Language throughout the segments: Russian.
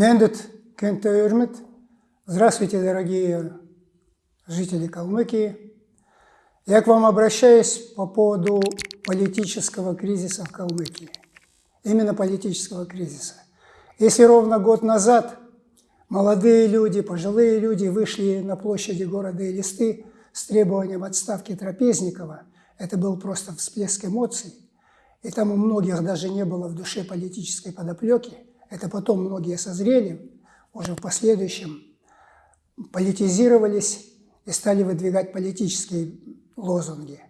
Нендет Кентеюрмет. Здравствуйте, дорогие жители Калмыкии. Я к вам обращаюсь по поводу политического кризиса в Калмыкии. Именно политического кризиса. Если ровно год назад молодые люди, пожилые люди вышли на площади города Элисты с требованием отставки Трапезникова, это был просто всплеск эмоций, и там у многих даже не было в душе политической подоплеки, это потом многие созрели, уже в последующем политизировались и стали выдвигать политические лозунги,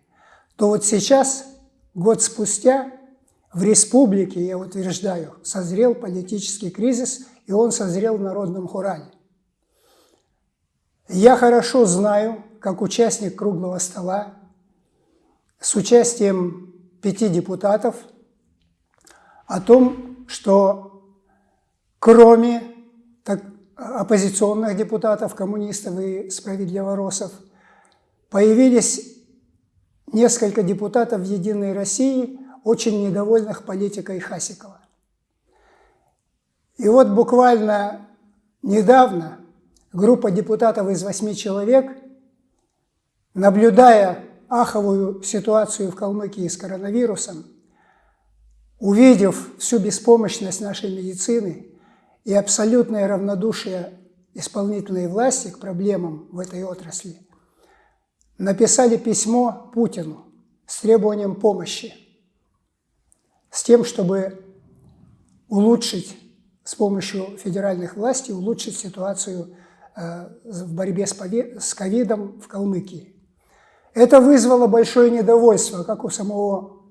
то вот сейчас, год спустя, в республике, я утверждаю, созрел политический кризис, и он созрел в народном хурале. Я хорошо знаю, как участник круглого стола, с участием пяти депутатов, о том, что кроме так, оппозиционных депутатов, коммунистов и справедливоросов, появились несколько депутатов «Единой России», очень недовольных политикой Хасикова. И вот буквально недавно группа депутатов из восьми человек, наблюдая аховую ситуацию в Калмыкии с коронавирусом, увидев всю беспомощность нашей медицины и абсолютное равнодушие исполнительной власти к проблемам в этой отрасли, написали письмо Путину с требованием помощи, с тем, чтобы улучшить с помощью федеральных властей, улучшить ситуацию э, в борьбе с ковидом в Калмыкии. Это вызвало большое недовольство как у самого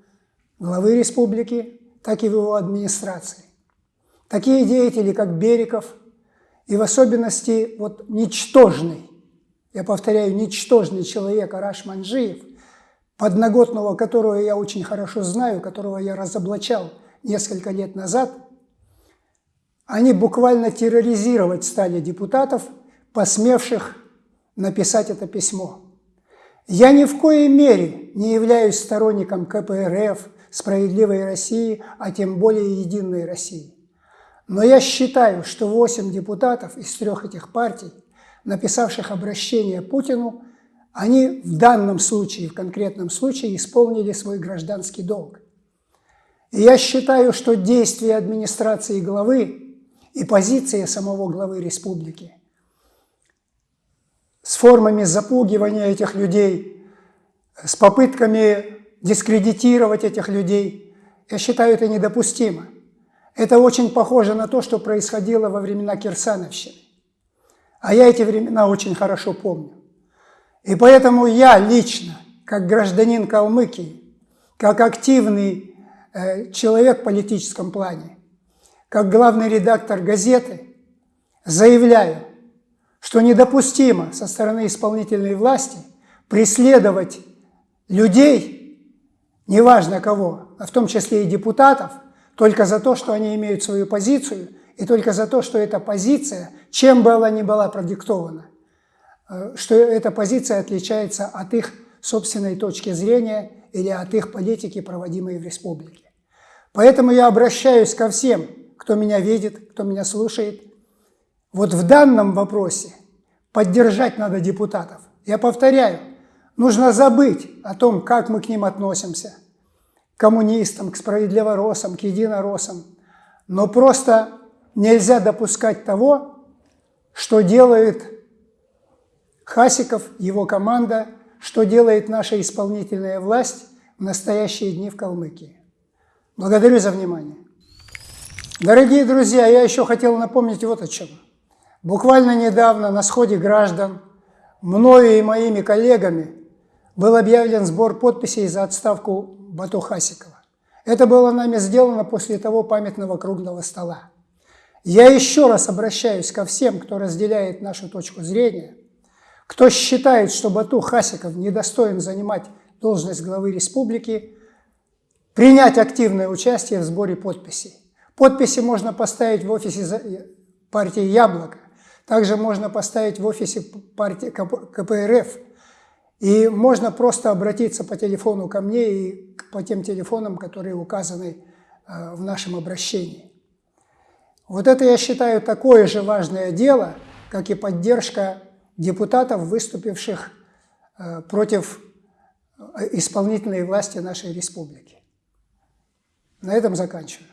главы республики, так и в его администрации. Такие деятели, как Бериков, и в особенности вот ничтожный, я повторяю, ничтожный человек Араш Манжиев, подноготного которого я очень хорошо знаю, которого я разоблачал несколько лет назад, они буквально терроризировать стали депутатов, посмевших написать это письмо. Я ни в коей мере не являюсь сторонником КПРФ, справедливой России, а тем более Единой России. Но я считаю, что 8 депутатов из трех этих партий, написавших обращение Путину, они в данном случае, в конкретном случае, исполнили свой гражданский долг. И я считаю, что действия администрации главы и позиция самого главы республики с формами запугивания этих людей, с попытками дискредитировать этих людей, я считаю это недопустимо. Это очень похоже на то, что происходило во времена Кирсановщины. А я эти времена очень хорошо помню. И поэтому я лично, как гражданин Калмыкии, как активный э, человек в политическом плане, как главный редактор газеты, заявляю, что недопустимо со стороны исполнительной власти преследовать людей, неважно кого, а в том числе и депутатов, только за то, что они имеют свою позицию, и только за то, что эта позиция, чем бы она ни была продиктована, э, что эта позиция отличается от их собственной точки зрения или от их политики, проводимой в республике. Поэтому я обращаюсь ко всем, кто меня видит, кто меня слушает, вот в данном вопросе поддержать надо депутатов. Я повторяю, нужно забыть о том, как мы к ним относимся, коммунистам, к справедливоросам, к единоросам. Но просто нельзя допускать того, что делает Хасиков, его команда, что делает наша исполнительная власть в настоящие дни в Калмыкии. Благодарю за внимание. Дорогие друзья, я еще хотел напомнить вот о чем. Буквально недавно на сходе граждан мною и моими коллегами был объявлен сбор подписей за отставку Бату Хасикова. Это было нами сделано после того памятного круглого стола. Я еще раз обращаюсь ко всем, кто разделяет нашу точку зрения, кто считает, что Бату Хасиков недостоин занимать должность главы республики, принять активное участие в сборе подписей. Подписи можно поставить в офисе партии «Яблоко», также можно поставить в офисе партии КПРФ. И можно просто обратиться по телефону ко мне и по тем телефонам, которые указаны э, в нашем обращении. Вот это, я считаю, такое же важное дело, как и поддержка депутатов, выступивших э, против э, исполнительной власти нашей республики. На этом заканчиваю.